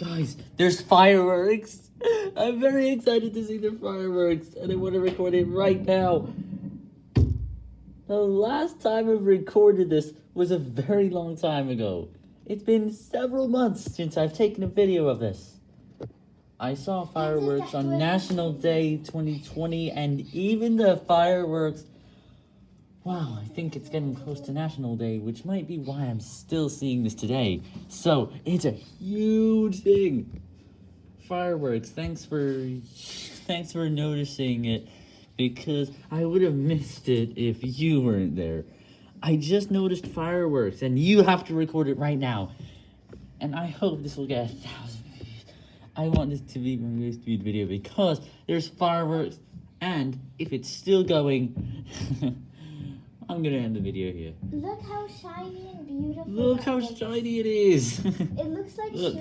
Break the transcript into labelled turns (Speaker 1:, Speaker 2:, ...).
Speaker 1: Guys, there's fireworks. I'm very excited to see the fireworks, and I want to record it right now. The last time I've recorded this was a very long time ago. It's been several months since I've taken a video of this. I saw fireworks on National Day 2020, and even the fireworks Wow, I think it's getting close to National Day, which might be why I'm still seeing this today. So, it's a huge thing. Fireworks, thanks for thanks for noticing it because I would have missed it if you weren't there. I just noticed fireworks and you have to record it right now. And I hope this will get a thousand views. I want this to be my most viewed video because there's fireworks and if it's still going I'm gonna end the video here.
Speaker 2: Look how shiny and beautiful.
Speaker 1: Look how shiny it is!
Speaker 2: It looks like
Speaker 1: Look.